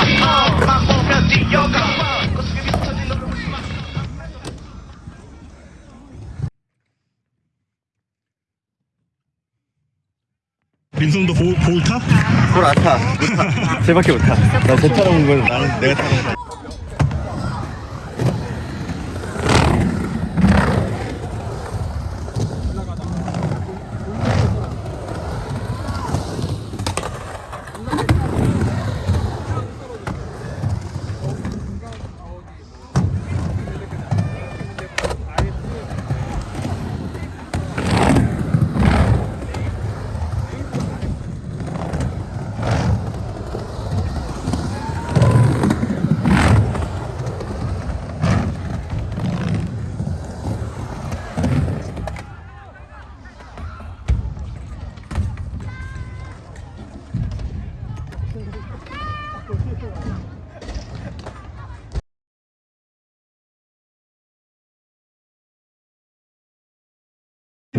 해봐 만 보면 뛰어가 고스톱이 비춰진 너를 민성도 볼, 볼 타? 볼안 타. 못 타. 쟤밖에 못 타. 나쟤 타러 온 거는 나는 내가 타는 거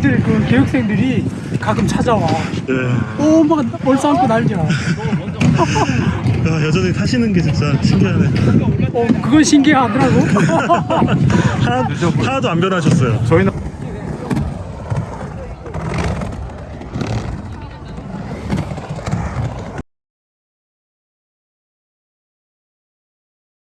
애들 그 교육생들이 가끔 찾아와. 네. 오, 막 얼싸안고 난리야. 야, 여전히 타시는 게 진짜 신기하네. 어, 그건 신기하더라고. 하나, 하나도 안 변하셨어요. 저희는